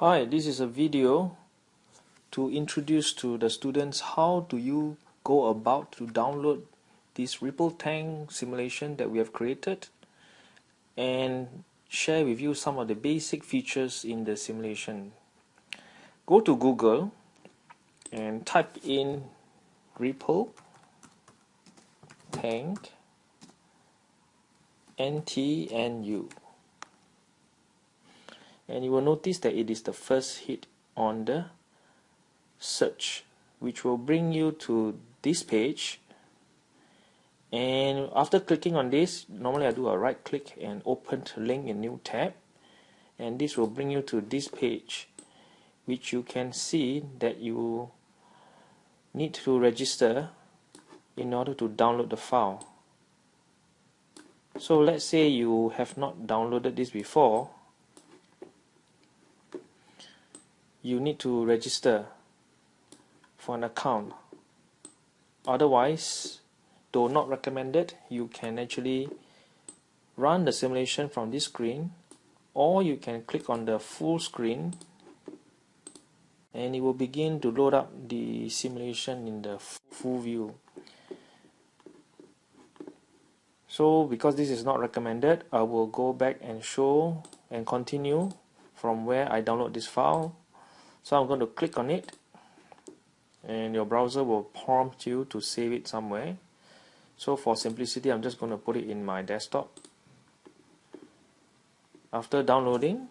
Hi, this is a video to introduce to the students how do you go about to download this Ripple Tank simulation that we have created and share with you some of the basic features in the simulation. Go to Google and type in Ripple Tank NTNU and you will notice that it is the first hit on the search which will bring you to this page. And after clicking on this normally I do a right click and open link in new tab. And this will bring you to this page which you can see that you need to register in order to download the file. So let's say you have not downloaded this before you need to register for an account. Otherwise though not recommended you can actually run the simulation from this screen or you can click on the full screen and it will begin to load up the simulation in the full view. So because this is not recommended I will go back and show and continue from where I download this file so I'm going to click on it and your browser will prompt you to save it somewhere. So for simplicity I'm just going to put it in my desktop. After downloading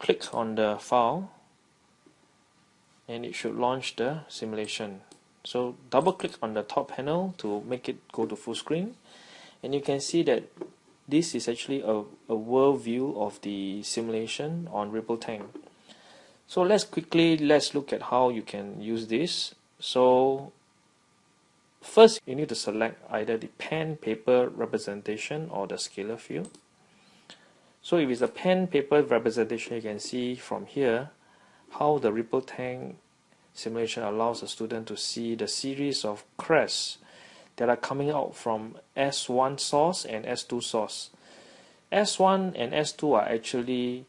click on the file and it should launch the simulation. So double click on the top panel to make it go to full screen. And you can see that this is actually a, a world view of the simulation on Ripple Tank. So let's quickly let's look at how you can use this. So first you need to select either the pen paper representation or the scalar view. So if it's a pen paper representation you can see from here how the Ripple Tank simulation allows a student to see the series of crests that are coming out from S1 source and S2 source. S1 and S2 are actually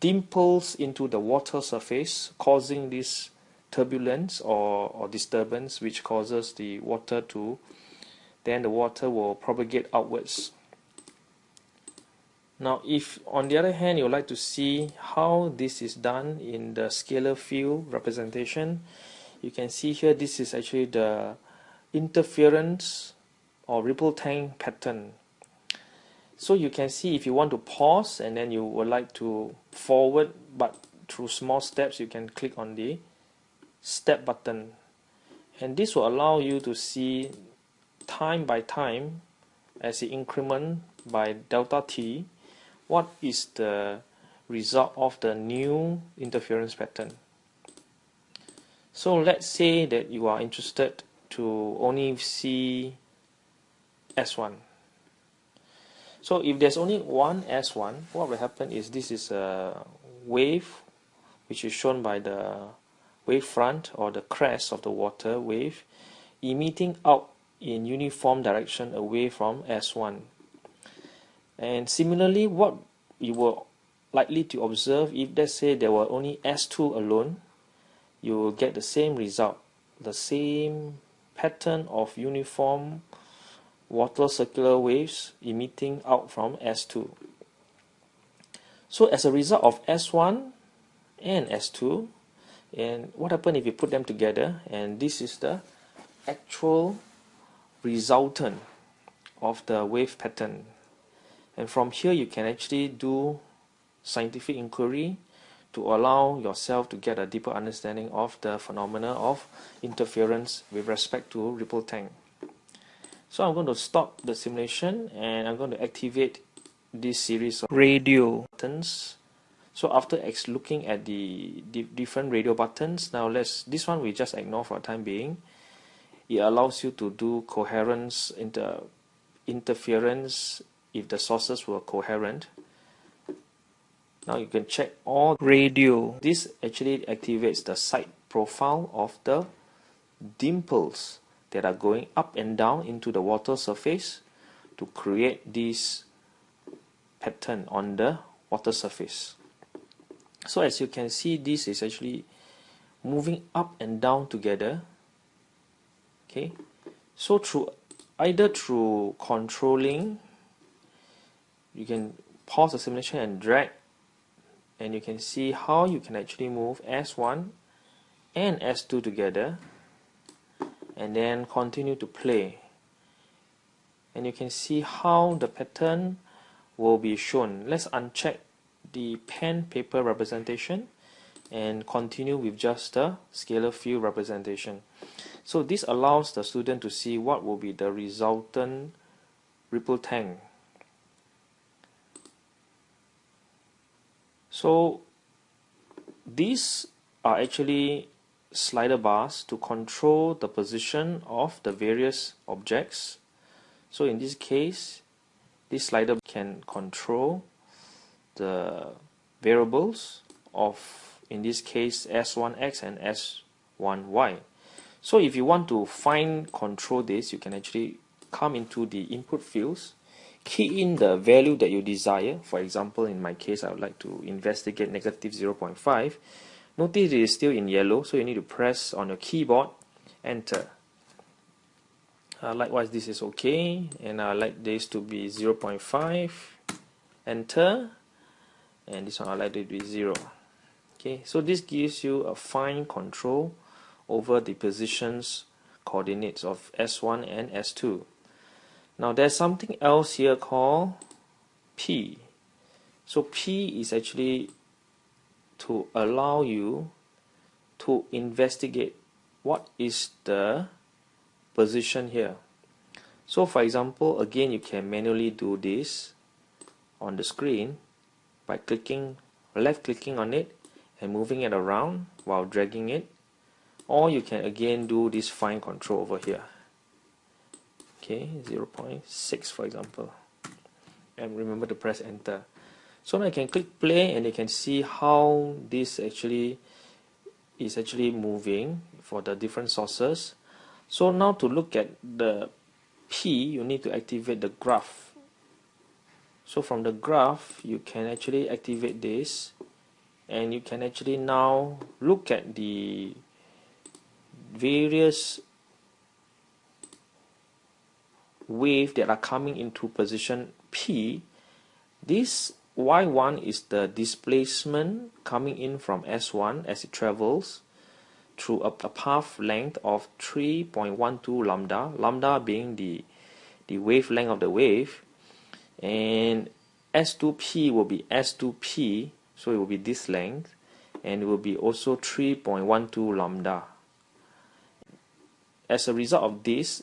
dimples into the water surface causing this turbulence or, or disturbance which causes the water to then the water will propagate outwards. Now if on the other hand you would like to see how this is done in the scalar field representation you can see here this is actually the interference or ripple tank pattern. So you can see if you want to pause and then you would like to forward but through small steps you can click on the step button. And this will allow you to see time by time as the increment by delta t. What is the result of the new interference pattern? So let's say that you are interested to only see S1 so if there's only one S1 what will happen is this is a wave which is shown by the wave front or the crest of the water wave emitting out in uniform direction away from S1 and similarly what you were likely to observe if let's say there were only S2 alone you will get the same result the same pattern of uniform water circular waves emitting out from S2. So as a result of S1 and S2, and what happens if you put them together, and this is the actual resultant of the wave pattern. And from here you can actually do scientific inquiry to allow yourself to get a deeper understanding of the phenomena of interference with respect to ripple tank. So I'm going to stop the simulation and I'm going to activate this series of radio buttons. So after looking at the different radio buttons, now let's this one we just ignore for the time being. It allows you to do coherence inter interference if the sources were coherent now you can check all radio this actually activates the side profile of the dimples that are going up and down into the water surface to create this pattern on the water surface. So as you can see, this is actually moving up and down together. Okay, so through either through controlling, you can pause the simulation and drag, and you can see how you can actually move S1 and S2 together, and then continue to play. And you can see how the pattern will be shown. Let's uncheck the pen paper representation and continue with just the scalar field representation. So this allows the student to see what will be the resultant ripple tank. So these are actually slider bars to control the position of the various objects. So in this case, this slider can control the variables of in this case s1x and s1y so if you want to find control this you can actually come into the input fields key in the value that you desire. For example in my case I would like to investigate negative 0.5 notice it is still in yellow so you need to press on your keyboard enter. Uh, likewise this is okay and I like this to be 0.5 enter and this one I like to be 0 okay so this gives you a fine control over the positions coordinates of S1 and S2 now there's something else here called P. So P is actually to allow you to investigate what is the position here. So for example again you can manually do this on the screen by clicking left clicking on it and moving it around while dragging it. Or you can again do this fine control over here okay 0.6 for example. And remember to press enter. So now I can click play and you can see how this actually is actually moving for the different sources. So now to look at the P you need to activate the graph. So from the graph you can actually activate this. And you can actually now look at the various wave that are coming into position P this y1 is the displacement coming in from S1 as it travels through a, a path length of 3.12 lambda lambda being the the wavelength of the wave. And S2P will be S2P so it will be this length and it will be also 3.12 lambda. As a result of this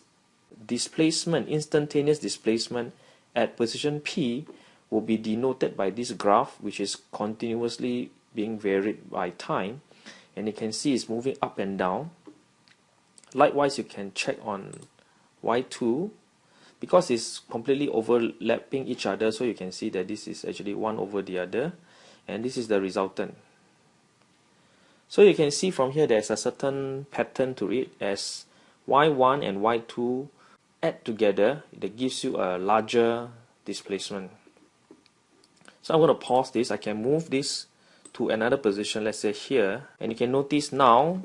displacement instantaneous displacement at position P will be denoted by this graph which is continuously being varied by time. And you can see it's moving up and down. Likewise you can check on y2 because it's completely overlapping each other so you can see that this is actually one over the other and this is the resultant. So you can see from here there's a certain pattern to it as y1 and y2 add together that gives you a larger displacement. So I'm going to pause this. I can move this to another position let's say here. And you can notice now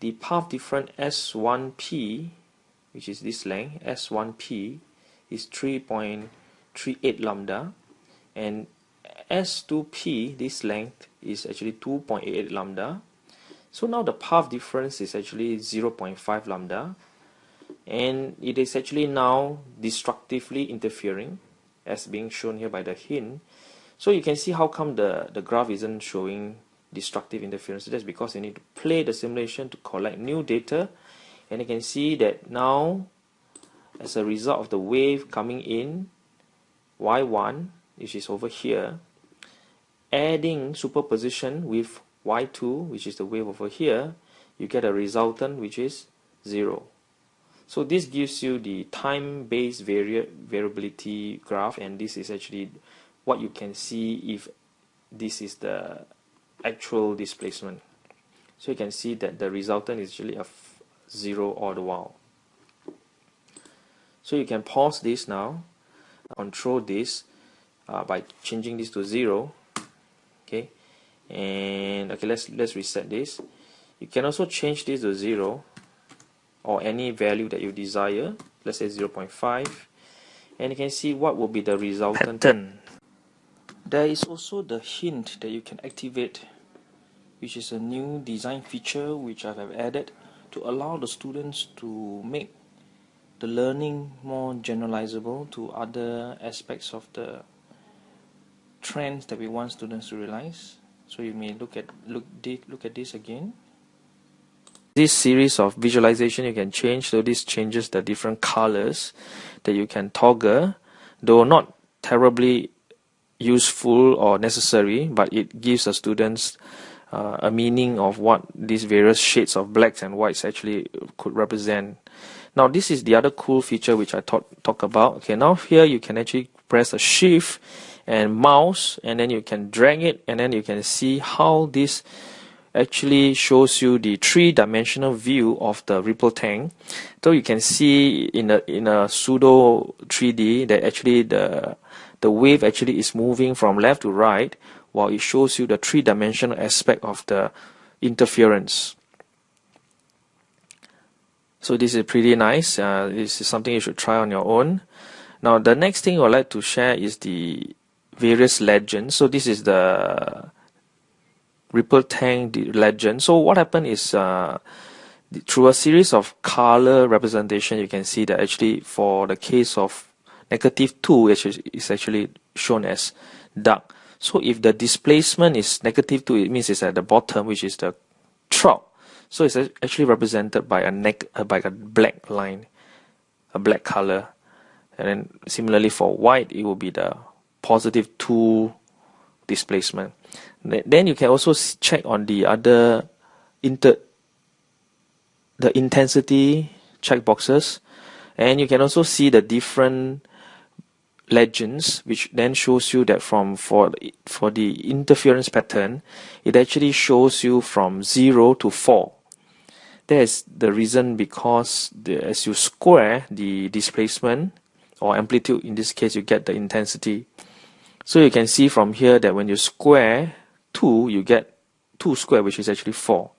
the path difference S1P which is this length S1P is 3.38 lambda. And S2P this length is actually 2.88 lambda. So now the path difference is actually 0.5 lambda and it is actually now destructively interfering as being shown here by the hint. So you can see how come the the graph isn't showing destructive interference. That's because you need to play the simulation to collect new data. And you can see that now as a result of the wave coming in y1 which is over here adding superposition with y2 which is the wave over here you get a resultant which is 0 so this gives you the time-based vari variability graph and this is actually what you can see if this is the actual displacement. So you can see that the resultant is actually a 0 all the while. So you can pause this now, control this, uh, by changing this to 0 okay? And okay let's let's reset this. You can also change this to 0 or any value that you desire let's say 0.5 and you can see what will be the resultant pattern. There is also the hint that you can activate which is a new design feature which I have added to allow the students to make the learning more generalizable to other aspects of the trends that we want students to realize. So you may look at look look at this again this series of visualization you can change so this changes the different colors that you can toggle though not terribly useful or necessary but it gives the students uh, a meaning of what these various shades of blacks and whites actually could represent. Now this is the other cool feature which I talk, talk about. Okay now here you can actually press a shift and mouse and then you can drag it and then you can see how this actually shows you the three-dimensional view of the ripple tank. So you can see in a in a pseudo 3D that actually the the wave actually is moving from left to right while it shows you the three-dimensional aspect of the interference. So this is pretty nice. Uh, this is something you should try on your own. Now the next thing I'd like to share is the various legends. So this is the Ripple Tank legend. So what happened is uh, through a series of color representation, you can see that actually for the case of negative 2, it is actually shown as dark. So if the displacement is negative 2, it means it's at the bottom, which is the trough. So it's actually represented by a, neck, uh, by a black line, a black color. And then similarly for white, it will be the positive 2 displacement. Then you can also check on the other inter the intensity checkboxes and you can also see the different legends which then shows you that from for for the interference pattern it actually shows you from 0 to 4 that is the reason because the, as you square the displacement or amplitude in this case you get the intensity so you can see from here that when you square 2, you get 2 squared, which is actually 4.